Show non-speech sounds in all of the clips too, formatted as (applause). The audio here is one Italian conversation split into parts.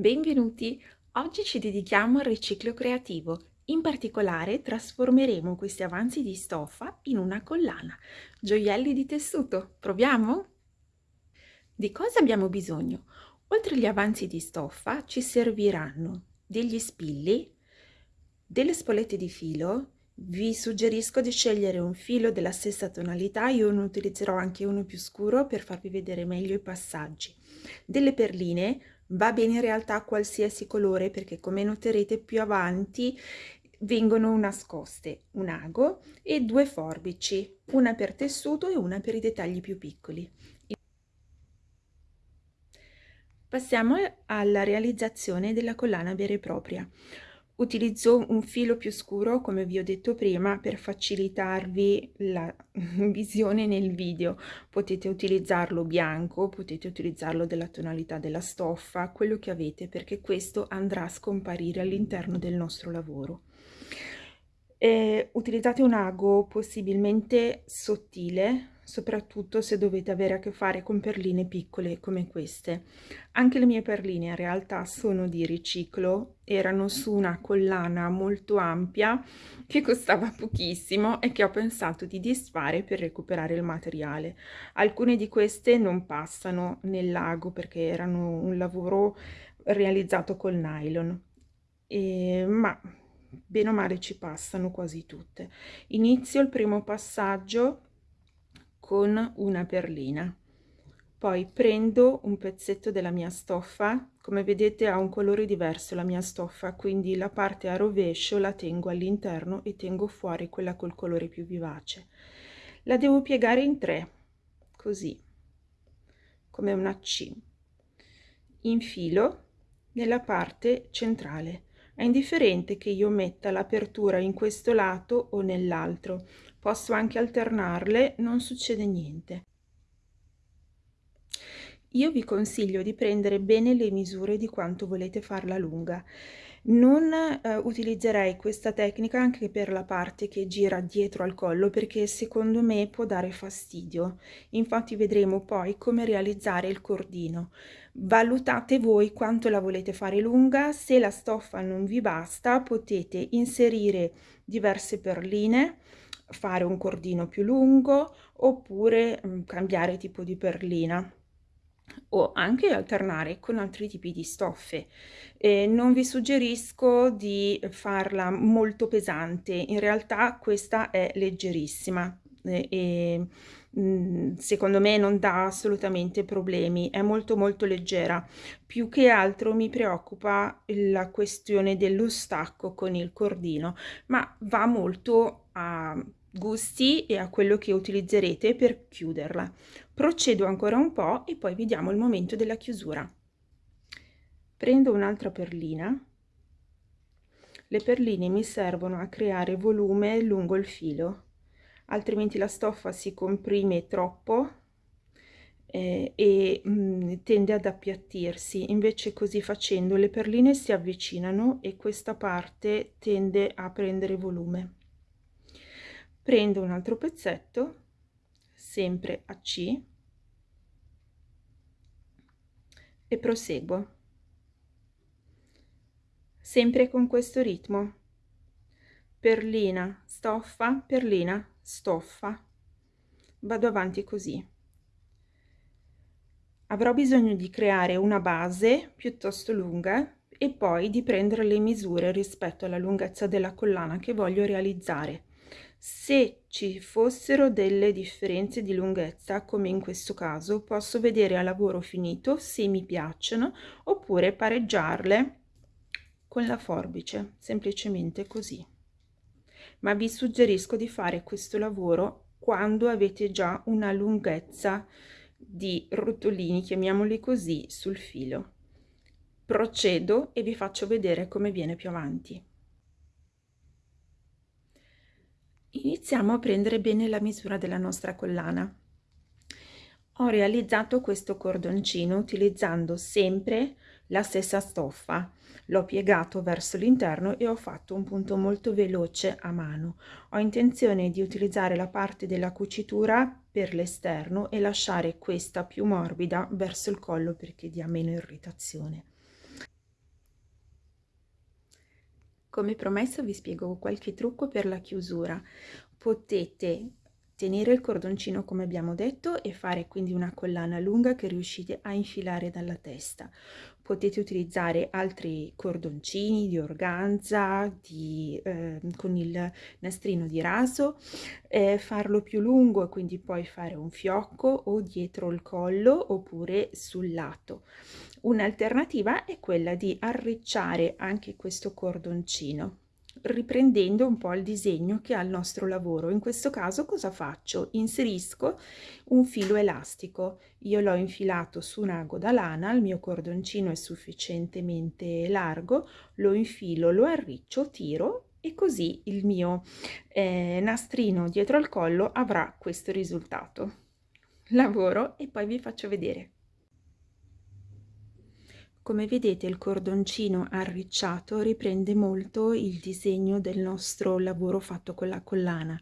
Benvenuti! Oggi ci dedichiamo al riciclo creativo. In particolare trasformeremo questi avanzi di stoffa in una collana. Gioielli di tessuto. Proviamo? Di cosa abbiamo bisogno? Oltre agli avanzi di stoffa ci serviranno degli spilli, delle spolette di filo, vi suggerisco di scegliere un filo della stessa tonalità, io ne utilizzerò anche uno più scuro per farvi vedere meglio i passaggi. Delle perline, va bene in realtà qualsiasi colore perché come noterete più avanti vengono nascoste un ago e due forbici, una per tessuto e una per i dettagli più piccoli. Passiamo alla realizzazione della collana vera e propria. Utilizzo un filo più scuro, come vi ho detto prima, per facilitarvi la (laughs) visione nel video. Potete utilizzarlo bianco, potete utilizzarlo della tonalità della stoffa, quello che avete, perché questo andrà a scomparire all'interno del nostro lavoro. Eh, utilizzate un ago possibilmente sottile, soprattutto se dovete avere a che fare con perline piccole come queste. Anche le mie perline in realtà sono di riciclo, erano su una collana molto ampia che costava pochissimo e che ho pensato di disfare per recuperare il materiale. Alcune di queste non passano nel lago perché erano un lavoro realizzato col nylon, e, ma bene o male ci passano quasi tutte. Inizio il primo passaggio con una perlina. Poi prendo un pezzetto della mia stoffa. Come vedete ha un colore diverso la mia stoffa quindi la parte a rovescio la tengo all'interno e tengo fuori quella col colore più vivace. La devo piegare in tre così come una C. Infilo nella parte centrale. È indifferente che io metta l'apertura in questo lato o nell'altro posso anche alternarle non succede niente. Io vi consiglio di prendere bene le misure di quanto volete farla lunga. Non eh, utilizzerei questa tecnica anche per la parte che gira dietro al collo perché secondo me può dare fastidio. Infatti vedremo poi come realizzare il cordino. Valutate voi quanto la volete fare lunga se la stoffa non vi basta potete inserire diverse perline fare un cordino più lungo oppure mm, cambiare tipo di perlina o anche alternare con altri tipi di stoffe. Eh, non vi suggerisco di farla molto pesante, in realtà questa è leggerissima eh, e mm, secondo me non dà assolutamente problemi, è molto molto leggera. Più che altro mi preoccupa la questione dello stacco con il cordino, ma va molto a gusti e a quello che utilizzerete per chiuderla. Procedo ancora un po' e poi vediamo il momento della chiusura. Prendo un'altra perlina. Le perline mi servono a creare volume lungo il filo, altrimenti la stoffa si comprime troppo eh, e mh, mm, tende ad appiattirsi. Invece così facendo le perline si avvicinano e questa parte tende a prendere volume prendo un altro pezzetto sempre a C e proseguo. Sempre con questo ritmo. Perlina stoffa perlina stoffa. Vado avanti così. Avrò bisogno di creare una base piuttosto lunga e poi di prendere le misure rispetto alla lunghezza della collana che voglio realizzare se ci fossero delle differenze di lunghezza, come in questo caso, posso vedere a lavoro finito se mi piacciono oppure pareggiarle con la forbice, semplicemente così. Ma vi suggerisco di fare questo lavoro quando avete già una lunghezza di rotolini, chiamiamoli così, sul filo. Procedo e vi faccio vedere come viene più avanti. Iniziamo a prendere bene la misura della nostra collana. Ho realizzato questo cordoncino utilizzando sempre la stessa stoffa. L'ho piegato verso l'interno e ho fatto un punto molto veloce a mano. Ho intenzione di utilizzare la parte della cucitura per l'esterno e lasciare questa più morbida verso il collo perché dia meno irritazione. Come promesso vi spiego qualche trucco per la chiusura. Potete tenere il cordoncino come abbiamo detto e fare quindi una collana lunga che riuscite a infilare dalla testa. Potete utilizzare altri cordoncini di organza, di, eh, con il nastrino di raso, eh, farlo più lungo quindi poi fare un fiocco o dietro il collo oppure sul lato. Un'alternativa è quella di arricciare anche questo cordoncino riprendendo un po' il disegno che ha il nostro lavoro. In questo caso cosa faccio? Inserisco un filo elastico. Io l'ho infilato su un ago da lana, il mio cordoncino è sufficientemente largo, lo infilo, lo arriccio, tiro e così il mio eh, nastrino dietro al collo avrà questo risultato. Lavoro e poi vi faccio vedere. Come vedete il cordoncino arricciato riprende molto il disegno del nostro lavoro fatto con la collana.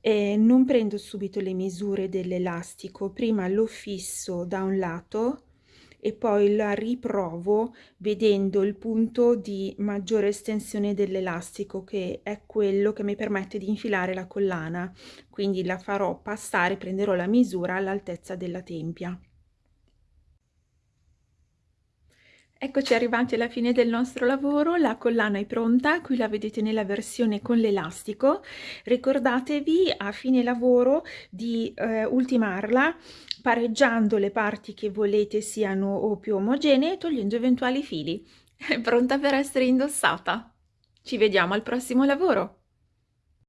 E non prendo subito le misure dell'elastico, prima lo fisso da un lato e poi la riprovo vedendo il punto di maggiore estensione dell'elastico che è quello che mi permette di infilare la collana. Quindi la farò passare prenderò la misura all'altezza della tempia Eccoci arrivati alla fine del nostro lavoro, la collana è pronta, qui la vedete nella versione con l'elastico. Ricordatevi a fine lavoro di eh, ultimarla pareggiando le parti che volete siano o più omogenee e togliendo eventuali fili. (laughs) È pronta per essere indossata. Ci vediamo al prossimo lavoro!